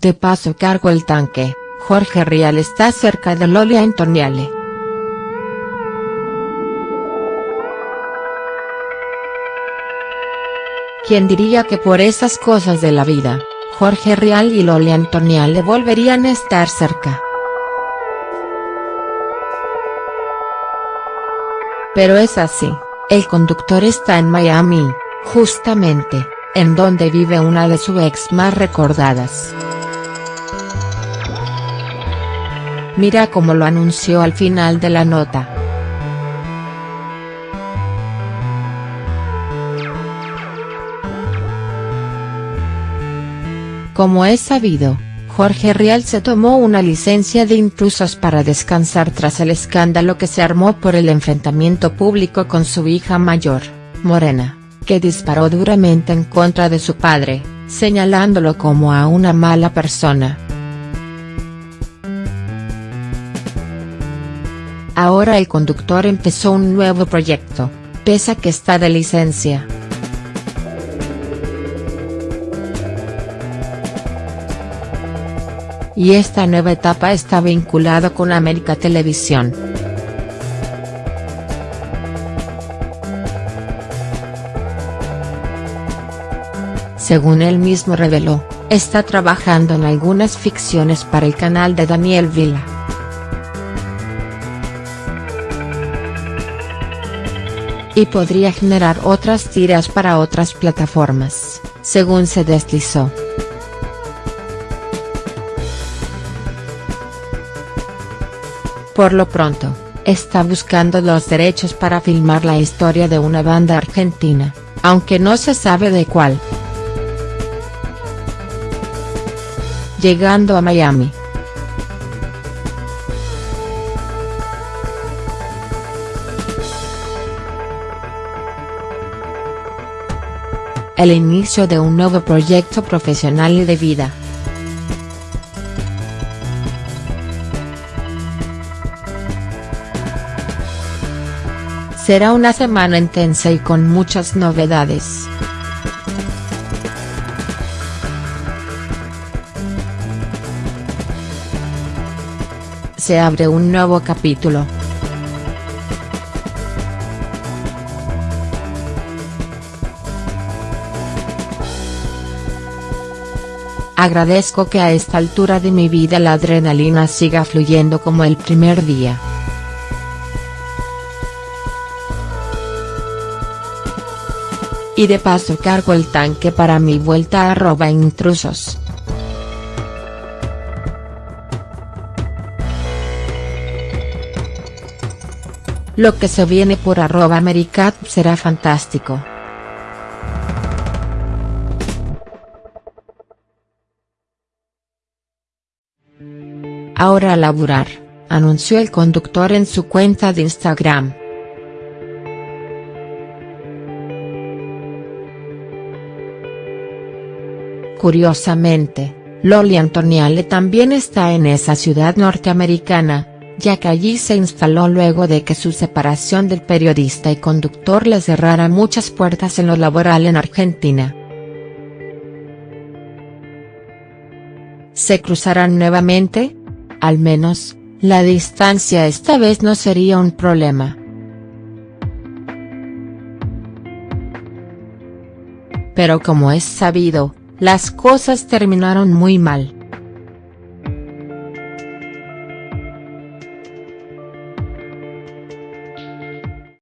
De paso cargo el tanque, Jorge Rial está cerca de Loli Antoniale. ¿Quién diría que por esas cosas de la vida, Jorge Rial y Loli Antoniale volverían a estar cerca? Pero es así, el conductor está en Miami, justamente, en donde vive una de sus ex más recordadas. Mira cómo lo anunció al final de la nota. Como es sabido, Jorge Rial se tomó una licencia de intrusos para descansar tras el escándalo que se armó por el enfrentamiento público con su hija mayor, Morena, que disparó duramente en contra de su padre, señalándolo como a una mala persona. Ahora el conductor empezó un nuevo proyecto, pese a que está de licencia. y esta nueva etapa está vinculada con América Televisión. Según él mismo reveló, está trabajando en algunas ficciones para el canal de Daniel Vila. Y podría generar otras tiras para otras plataformas, según se deslizó. Por lo pronto, está buscando los derechos para filmar la historia de una banda argentina, aunque no se sabe de cuál. Llegando a Miami. El inicio de un nuevo proyecto profesional y de vida. Será una semana intensa y con muchas novedades. Se abre un nuevo capítulo. Agradezco que a esta altura de mi vida la adrenalina siga fluyendo como el primer día. y de paso cargo el tanque para mi vuelta arroba intrusos. Lo que se viene por arroba Americat será fantástico. Ahora a laburar, anunció el conductor en su cuenta de Instagram. Curiosamente, Loli Antoniale también está en esa ciudad norteamericana, ya que allí se instaló luego de que su separación del periodista y conductor le cerrara muchas puertas en lo laboral en Argentina. ¿Se cruzarán nuevamente? Al menos, la distancia esta vez no sería un problema. Pero como es sabido, las cosas terminaron muy mal.